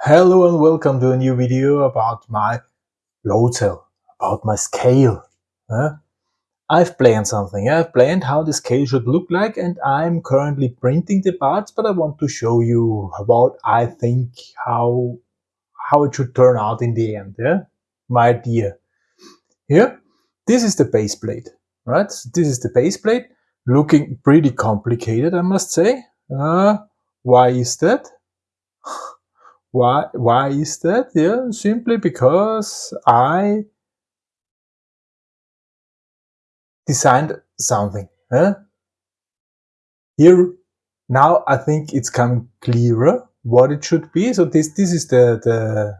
Hello and welcome to a new video about my load cell, about my scale. I've planned something. I've planned how the scale should look like and I'm currently printing the parts, but I want to show you what I think how how it should turn out in the end. Yeah, my idea. Here, this is the base plate, right? So this is the base plate, looking pretty complicated, I must say. Uh, why is that? Why, why is that? Yeah, simply because I designed something. Huh? Here, now I think it's coming clearer what it should be. So this, this is the, the,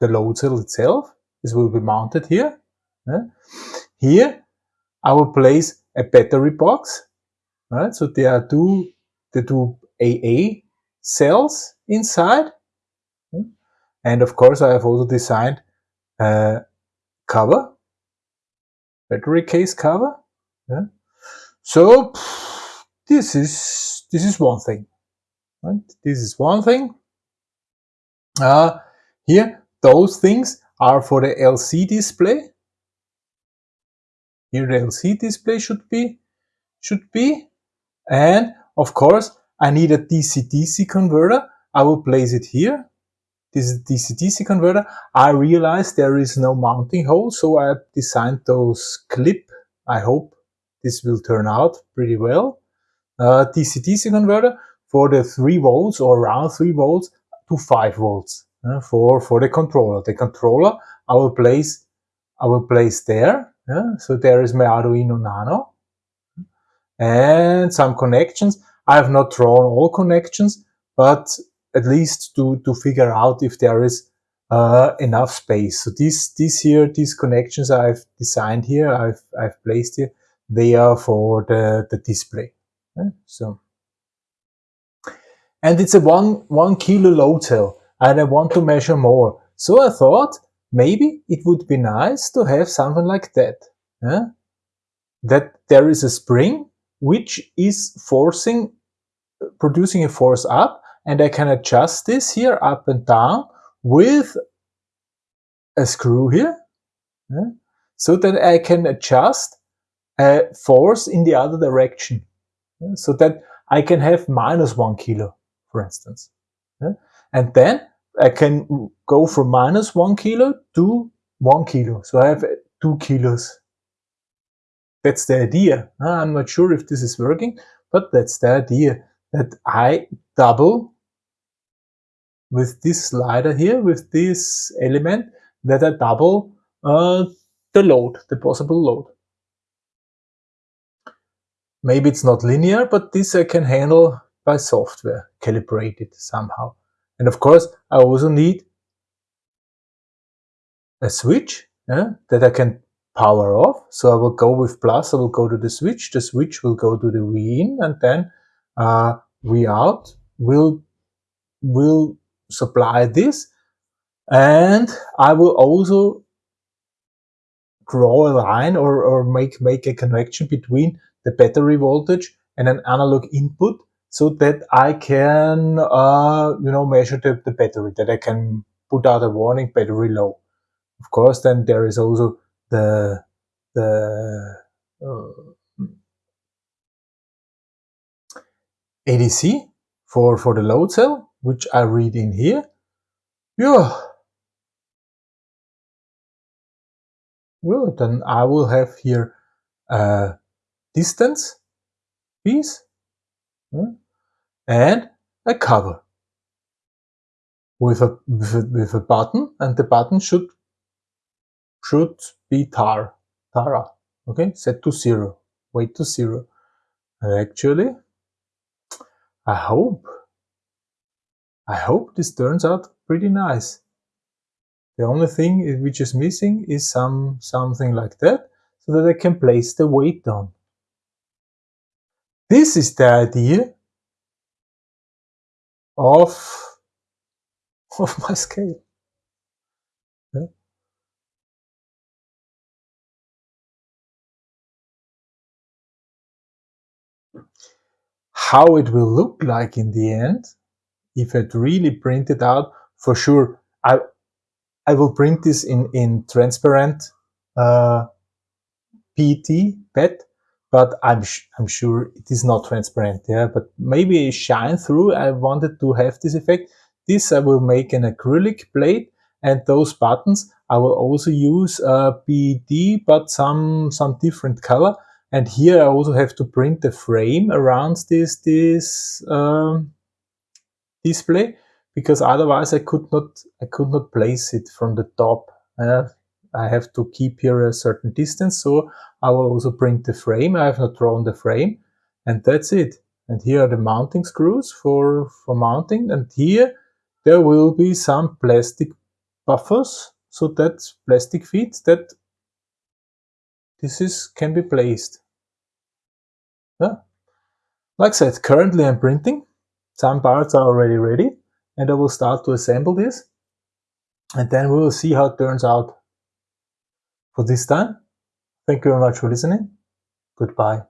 the load cell itself. This will be mounted here. Huh? Here, I will place a battery box. Right? So there are two, the two AA cells inside and of course, I have also designed a cover, battery case cover. Yeah. So this is this is one thing. Right? This is one thing. Uh, here, those things are for the LC display. Here, the LC display should be should be, and of course, I need a DC-DC converter. I will place it here this is DC-DC converter. I realized there is no mounting hole, so I designed those clip. I hope this will turn out pretty well. Uh, DC-DC converter for the 3 volts or around 3 volts to 5 volts uh, for, for the controller. The controller I will place I will place there. Yeah? So there is my Arduino Nano and some connections. I have not drawn all connections, but at least to, to figure out if there is uh, enough space. So these, these here, these connections I've designed here, I've, I've placed here, they are for the, the display. So, and it's a one, one kilo load cell and I want to measure more. So I thought maybe it would be nice to have something like that. That there is a spring which is forcing, producing a force up and I can adjust this here up and down with a screw here. Yeah, so that I can adjust a force in the other direction. Yeah, so that I can have minus one kilo for instance. Yeah, and then I can go from minus one kilo to one kilo. So I have two kilos. That's the idea. I'm not sure if this is working but that's the idea that I double with this slider here, with this element, that I double uh, the load, the possible load. Maybe it's not linear, but this I can handle by software, calibrate it somehow. And of course, I also need a switch yeah, that I can power off. So I will go with plus, I will go to the switch, the switch will go to the V in, and then uh, V out will, will supply this and I will also draw a line or, or make, make a connection between the battery voltage and an analog input so that I can, uh, you know, measure the, the battery, that I can put out a warning battery low. Of course, then there is also the, the uh, ADC for, for the load cell which I read in here. Yeah. Well, then I will have here a distance piece hmm, and a cover with a, with a, with a button and the button should should be tar tara okay set to zero weight to zero and actually I hope I hope this turns out pretty nice. The only thing which is missing is some something like that, so that I can place the weight on. This is the idea of, of my scale. How it will look like in the end if I'd really print it out for sure I I will print this in in transparent uh, PET PET but I'm I'm sure it is not transparent yeah but maybe shine through. I wanted to have this effect. This I will make an acrylic plate and those buttons I will also use uh, PET but some some different color. And here I also have to print the frame around this this um, display because otherwise I could not I could not place it from the top. Uh, I have to keep here a certain distance, so I will also print the frame. I have not drawn the frame, and that's it. And here are the mounting screws for for mounting, and here there will be some plastic buffers, so that plastic feet that this is can be placed. Yeah. Like I said, currently I'm printing. Some parts are already ready and I will start to assemble this and then we will see how it turns out for this time. Thank you very much for listening. Goodbye.